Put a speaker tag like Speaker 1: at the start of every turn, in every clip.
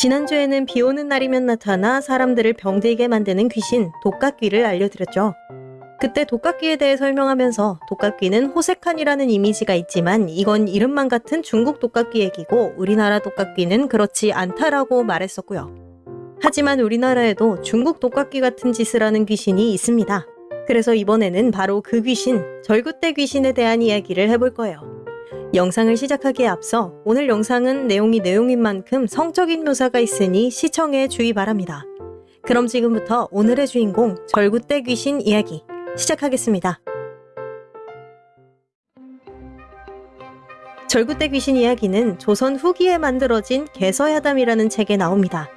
Speaker 1: 지난주에는 비 오는 날이면 나타나 사람들을 병들게 만드는 귀신 독각귀를 알려드렸죠. 그때 독각귀에 대해 설명하면서 독각귀는 호색한이라는 이미지가 있지만 이건 이름만 같은 중국 독각귀 얘기고 우리나라 독각귀는 그렇지 않다라고 말했었고요. 하지만 우리나라에도 중국 독각귀 같은 짓을 하는 귀신이 있습니다. 그래서 이번에는 바로 그 귀신, 절구대 귀신에 대한 이야기를 해볼 거예요. 영상을 시작하기에 앞서 오늘 영상은 내용이 내용인 만큼 성적인 묘사가 있으니 시청에 주의 바랍니다. 그럼 지금부터 오늘의 주인공 절구대 귀신 이야기 시작하겠습니다. 절구대 귀신 이야기는 조선 후기에 만들어진 개서야담이라는 책에 나옵니다.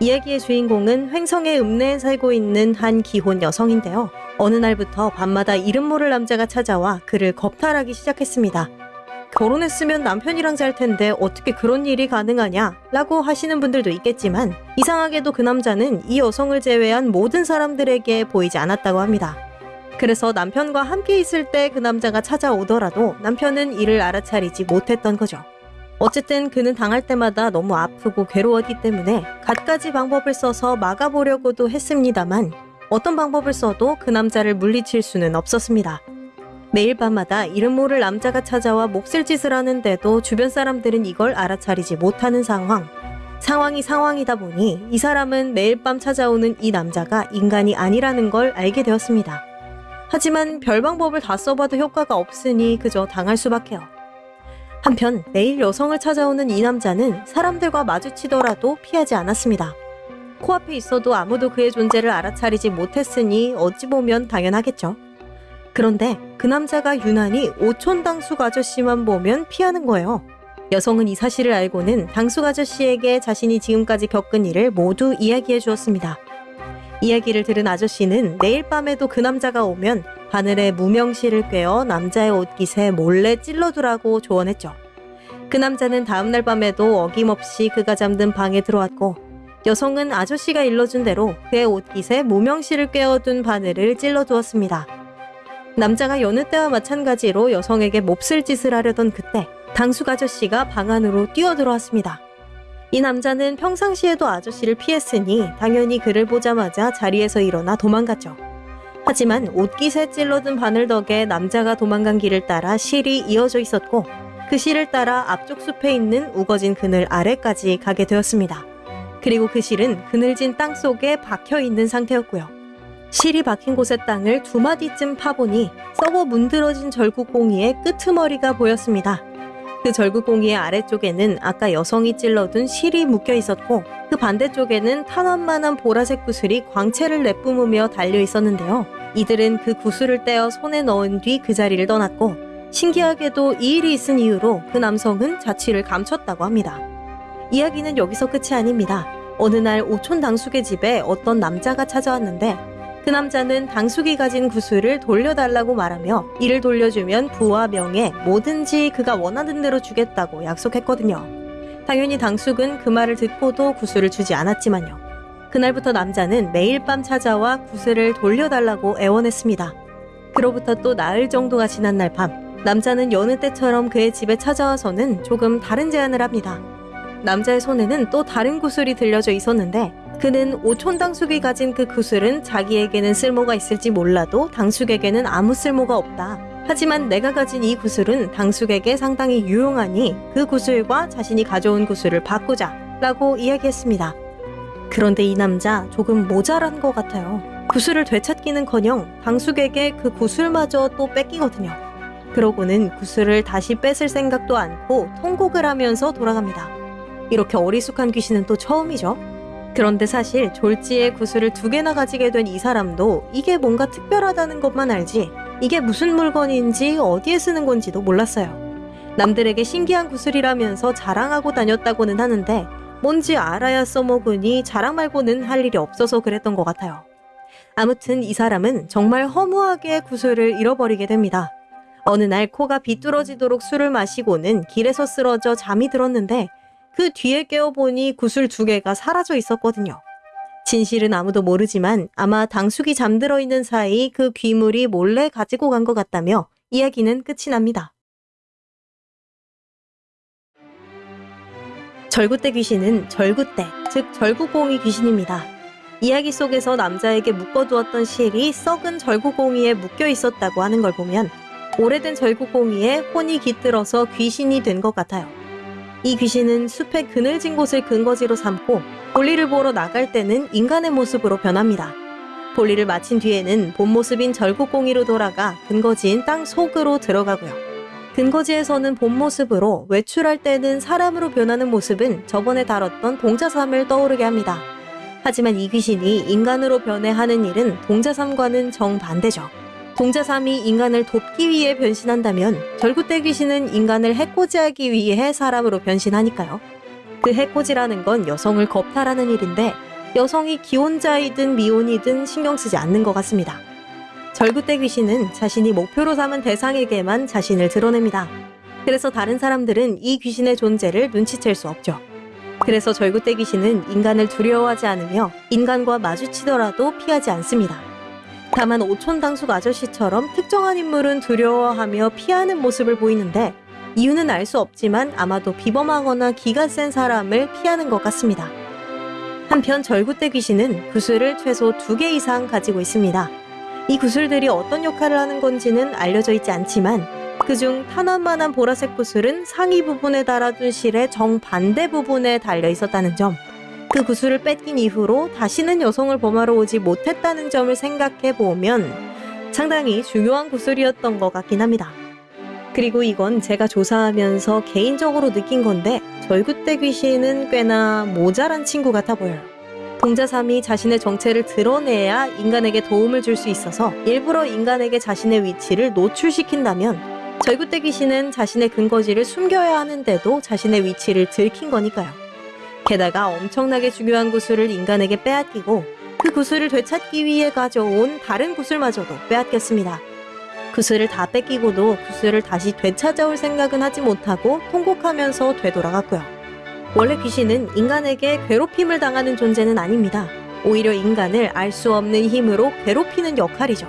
Speaker 1: 이야기의 주인공은 횡성의 읍내에 살고 있는 한 기혼 여성인데요. 어느 날부터 밤마다 이름 모를 남자가 찾아와 그를 겁탈하기 시작했습니다. 결혼했으면 남편이랑 잘 텐데 어떻게 그런 일이 가능하냐? 라고 하시는 분들도 있겠지만 이상하게도 그 남자는 이 여성을 제외한 모든 사람들에게 보이지 않았다고 합니다. 그래서 남편과 함께 있을 때 그 남자가 찾아오더라도 남편은 이를 알아차리지 못했던 거죠. 어쨌든 그는 당할 때마다 너무 아프고 괴로웠기 때문에 갖가지 방법을 써서 막아보려고도 했습니다만 어떤 방법을 써도 그 남자를 물리칠 수는 없었습니다. 매일 밤마다 이름 모를 남자가 찾아와 몹쓸 짓을 하는데도 주변 사람들은 이걸 알아차리지 못하는 상황. 상황이 상황이다 보니 이 사람은 매일 밤 찾아오는 이 남자가 인간이 아니라는 걸 알게 되었습니다. 하지만 별 방법을 다 써봐도 효과가 없으니 그저 당할 수밖에요. 한편 매일 여성을 찾아오는 이 남자는 사람들과 마주치더라도 피하지 않았습니다. 코앞에 있어도 아무도 그의 존재를 알아차리지 못했으니 어찌 보면 당연하겠죠. 그런데 그 남자가 유난히 오촌 당숙 아저씨만 보면 피하는 거예요. 여성은 이 사실을 알고는 당숙 아저씨에게 자신이 지금까지 겪은 일을 모두 이야기해 주었습니다. 이야기를 들은 아저씨는 내일 밤에도 그 남자가 오면 바늘에 무명실을 꿰어 남자의 옷깃에 몰래 찔러두라고 조언했죠. 그 남자는 다음날 밤에도 어김없이 그가 잠든 방에 들어왔고 여성은 아저씨가 일러준 대로 그의 옷깃에 무명실을 꿰어둔 바늘을 찔러두었습니다. 남자가 여느 때와 마찬가지로 여성에게 몹쓸 짓을 하려던 그때 당숙 아저씨가 방 안으로 뛰어들어왔습니다. 이 남자는 평상시에도 아저씨를 피했으니 당연히 그를 보자마자 자리에서 일어나 도망갔죠. 하지만 옷깃에 찔러든 바늘 덕에 남자가 도망간 길을 따라 실이 이어져 있었고 그 실을 따라 앞쪽 숲에 있는 우거진 그늘 아래까지 가게 되었습니다. 그리고 그 실은 그늘진 땅 속에 박혀 있는 상태였고요. 실이 박힌 곳의 땅을 두 마디쯤 파보니 썩어 문드러진 절구꽁이의 끄트머리가 보였습니다. 그 절구꽁이의 아래쪽에는 아까 여성이 찔러둔 실이 묶여 있었고 그 반대쪽에는 탄환만한 보라색 구슬이 광채를 내뿜으며 달려 있었는데요. 이들은 그 구슬을 떼어 손에 넣은 뒤 그 자리를 떠났고 신기하게도 이 일이 있은 이유로 그 남성은 자취를 감췄다고 합니다. 이야기는 여기서 끝이 아닙니다. 어느 날 오촌 당숙의 집에 어떤 남자가 찾아왔는데 그 남자는 당숙이 가진 구슬을 돌려달라고 말하며 이를 돌려주면 부와 명예 뭐든지 그가 원하는 대로 주겠다고 약속했거든요. 당연히 당숙은 그 말을 듣고도 구슬을 주지 않았지만요. 그날부터 남자는 매일 밤 찾아와 구슬을 돌려달라고 애원했습니다. 그로부터 또 나흘 정도가 지난 날 밤, 남자는 여느 때처럼 그의 집에 찾아와서는 조금 다른 제안을 합니다. 남자의 손에는 또 다른 구슬이 들려져 있었는데 그는 오촌 당숙이 가진 그 구슬은 자기에게는 쓸모가 있을지 몰라도 당숙에게는 아무 쓸모가 없다. 하지만 내가 가진 이 구슬은 당숙에게 상당히 유용하니 그 구슬과 자신이 가져온 구슬을 바꾸자 라고 이야기했습니다. 그런데 이 남자 조금 모자란 것 같아요. 구슬을 되찾기는커녕 당숙에게 그 구슬마저 또 뺏기거든요. 그러고는 구슬을 다시 뺏을 생각도 않고 통곡을 하면서 돌아갑니다. 이렇게 어리숙한 귀신은 또 처음이죠. 그런데 사실 졸지에 구슬을 두 개나 가지게 된 이 사람도 이게 뭔가 특별하다는 것만 알지 이게 무슨 물건인지 어디에 쓰는 건지도 몰랐어요. 남들에게 신기한 구슬이라면서 자랑하고 다녔다고는 하는데 뭔지 알아야 써먹으니 자랑 말고는 할 일이 없어서 그랬던 것 같아요. 아무튼 이 사람은 정말 허무하게 구슬을 잃어버리게 됩니다. 어느 날 코가 비뚤어지도록 술을 마시고는 길에서 쓰러져 잠이 들었는데 그 뒤에 깨어보니 구슬 두 개가 사라져 있었거든요. 진실은 아무도 모르지만 아마 당숙이 잠들어 있는 사이 그 귀물이 몰래 가지고 간 것 같다며 이야기는 끝이 납니다. 절구대 귀신은 절구대, 즉 절구공이 귀신입니다. 이야기 속에서 남자에게 묶어두었던 실이 썩은 절구공이에 묶여 있었다고 하는 걸 보면 오래된 절구공이에 혼이 깃들어서 귀신이 된 것 같아요. 이 귀신은 숲의 그늘진 곳을 근거지로 삼고 볼일을 보러 나갈 때는 인간의 모습으로 변합니다. 볼일을 마친 뒤에는 본 모습인 절구공이로 돌아가 근거지인 땅 속으로 들어가고요. 근거지에서는 본 모습으로 외출할 때는 사람으로 변하는 모습은 저번에 다뤘던 동자삼을 떠오르게 합니다. 하지만 이 귀신이 인간으로 변해 하는 일은 동자삼과는 정반대죠. 동자삼이 인간을 돕기 위해 변신한다면 절구대 귀신은 인간을 해코지하기 위해 사람으로 변신하니까요. 그 해코지라는 건 여성을 겁탈하는 일인데 여성이 기혼자이든 미혼이든 신경 쓰지 않는 것 같습니다. 절구대 귀신은 자신이 목표로 삼은 대상에게만 자신을 드러냅니다. 그래서 다른 사람들은 이 귀신의 존재를 눈치챌 수 없죠. 그래서 절구대 귀신은 인간을 두려워하지 않으며 인간과 마주치더라도 피하지 않습니다. 다만 오촌당숙 아저씨처럼 특정한 인물은 두려워하며 피하는 모습을 보이는데 이유는 알 수 없지만 아마도 비범하거나 기가 센 사람을 피하는 것 같습니다. 한편 절구대 귀신은 구슬을 최소 두개 이상 가지고 있습니다. 이 구슬들이 어떤 역할을 하는 건지는 알려져 있지 않지만 그중 탄환만한 보라색 구슬은 상위 부분에 달아둔 실의 정반대 부분에 달려 있었다는 점, 그 구슬을 뺏긴 이후로 다시는 여성을 범하러 오지 못했다는 점을 생각해 보면 상당히 중요한 구슬이었던 것 같긴 합니다. 그리고 이건 제가 조사하면서 개인적으로 느낀 건데 절구대 귀신은 꽤나 모자란 친구 같아 보여요. 동자삼이 자신의 정체를 드러내야 인간에게 도움을 줄 수 있어서 일부러 인간에게 자신의 위치를 노출시킨다면 절구대 귀신은 자신의 근거지를 숨겨야 하는데도 자신의 위치를 들킨 거니까요. 게다가 엄청나게 중요한 구슬을 인간에게 빼앗기고 그 구슬을 되찾기 위해 가져온 다른 구슬마저도 빼앗겼습니다. 구슬을 다 뺏기고도 구슬을 다시 되찾아올 생각은 하지 못하고 통곡하면서 되돌아갔고요. 원래 귀신은 인간에게 괴롭힘을 당하는 존재는 아닙니다. 오히려 인간을 알 수 없는 힘으로 괴롭히는 역할이죠.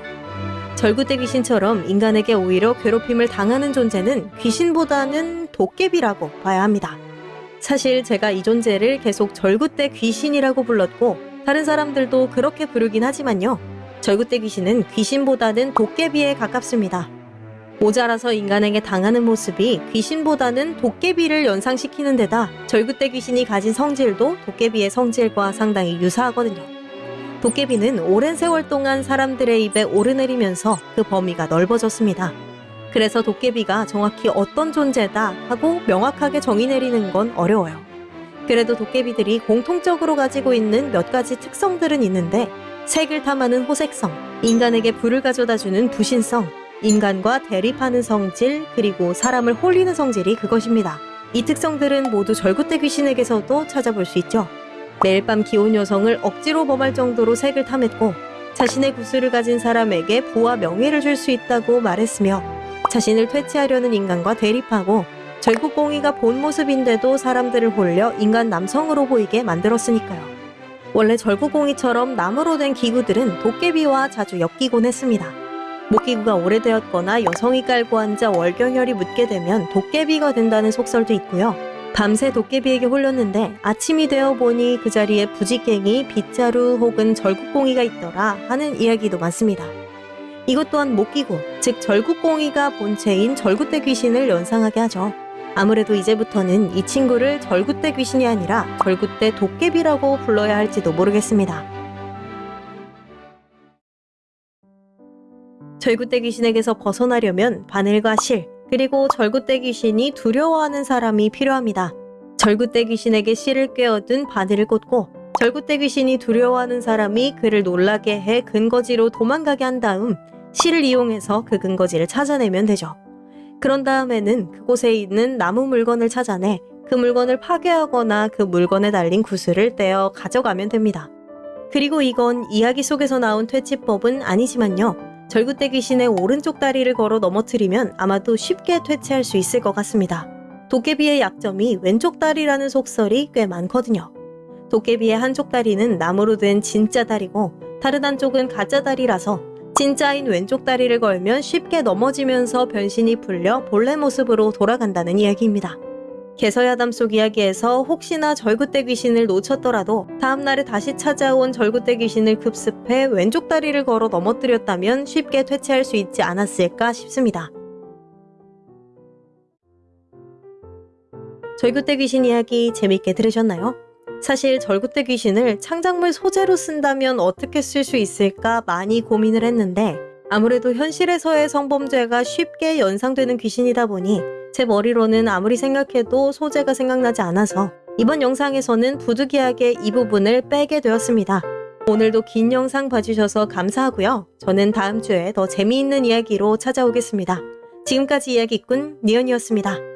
Speaker 1: 절구대 귀신처럼 인간에게 오히려 괴롭힘을 당하는 존재는 귀신보다는 도깨비라고 봐야 합니다. 사실 제가 이 존재를 계속 절구대 귀신이라고 불렀고 다른 사람들도 그렇게 부르긴 하지만요. 절구대 귀신은 귀신보다는 도깨비에 가깝습니다. 모자라서 인간에게 당하는 모습이 귀신보다는 도깨비를 연상시키는 데다 절구대 귀신이 가진 성질도 도깨비의 성질과 상당히 유사하거든요. 도깨비는 오랜 세월 동안 사람들의 입에 오르내리면서 그 범위가 넓어졌습니다. 그래서 도깨비가 정확히 어떤 존재다 하고 명확하게 정의 내리는 건 어려워요. 그래도 도깨비들이 공통적으로 가지고 있는 몇 가지 특성들은 있는데 색을 탐하는 호색성, 인간에게 불을 가져다주는 부신성, 인간과 대립하는 성질, 그리고 사람을 홀리는 성질이 그것입니다. 이 특성들은 모두 절구대 귀신에게서도 찾아볼 수 있죠. 매일 밤 기혼 여성을 억지로 범할 정도로 색을 탐했고 자신의 구슬을 가진 사람에게 부와 명예를 줄 수 있다고 말했으며 자신을 퇴치하려는 인간과 대립하고 절구공이가 본 모습인데도 사람들을 홀려 인간 남성으로 보이게 만들었으니까요. 원래 절구공이처럼 나무로 된 기구들은 도깨비와 자주 엮이곤 했습니다. 목기구가 오래되었거나 여성이 깔고 앉아 월경혈이 묻게 되면 도깨비가 된다는 속설도 있고요. 밤새 도깨비에게 홀렸는데 아침이 되어 보니 그 자리에 부지깽이, 빗자루 혹은 절구공이가 있더라 하는 이야기도 많습니다. 이것 또한 목기구, 즉 절구공이가 본체인 절구대 귀신을 연상하게 하죠. 아무래도 이제부터는 이 친구를 절구대 귀신이 아니라 절구대 도깨비라고 불러야 할지도 모르겠습니다. 절구대 귀신에게서 벗어나려면 바늘과 실, 그리고 절구대 귀신이 두려워하는 사람이 필요합니다. 절구대 귀신에게 실을 꿰어둔 바늘을 꽂고 절구대 귀신이 두려워하는 사람이 그를 놀라게 해 근거지로 도망가게 한 다음 실을 이용해서 그 근거지를 찾아내면 되죠. 그런 다음에는 그곳에 있는 나무 물건을 찾아내 그 물건을 파괴하거나 그 물건에 달린 구슬을 떼어 가져가면 됩니다. 그리고 이건 이야기 속에서 나온 퇴치법은 아니지만요. 절구대 귀신의 오른쪽 다리를 걸어 넘어뜨리면 아마도 쉽게 퇴치할 수 있을 것 같습니다. 도깨비의 약점이 왼쪽 다리라는 속설이 꽤 많거든요. 도깨비의 한쪽 다리는 나무로 된 진짜 다리고 다른 한쪽은 가짜 다리라서 진짜인 왼쪽 다리를 걸면 쉽게 넘어지면서 변신이 풀려 본래 모습으로 돌아간다는 이야기입니다. 개서야담 속 이야기에서 혹시나 절구대 귀신을 놓쳤더라도 다음날에 다시 찾아온 절구대 귀신을 급습해 왼쪽 다리를 걸어 넘어뜨렸다면 쉽게 퇴치할 수 있지 않았을까 싶습니다. 절구대 귀신 이야기 재밌게 들으셨나요? 사실 절구대 귀신을 창작물 소재로 쓴다면 어떻게 쓸 수 있을까 많이 고민을 했는데 아무래도 현실에서의 성범죄가 쉽게 연상되는 귀신이다 보니 제 머리로는 아무리 생각해도 소재가 생각나지 않아서 이번 영상에서는 부득이하게 이 부분을 빼게 되었습니다. 오늘도 긴 영상 봐주셔서 감사하고요. 저는 다음 주에 더 재미있는 이야기로 찾아오겠습니다. 지금까지 이야기꾼 니언이었습니다.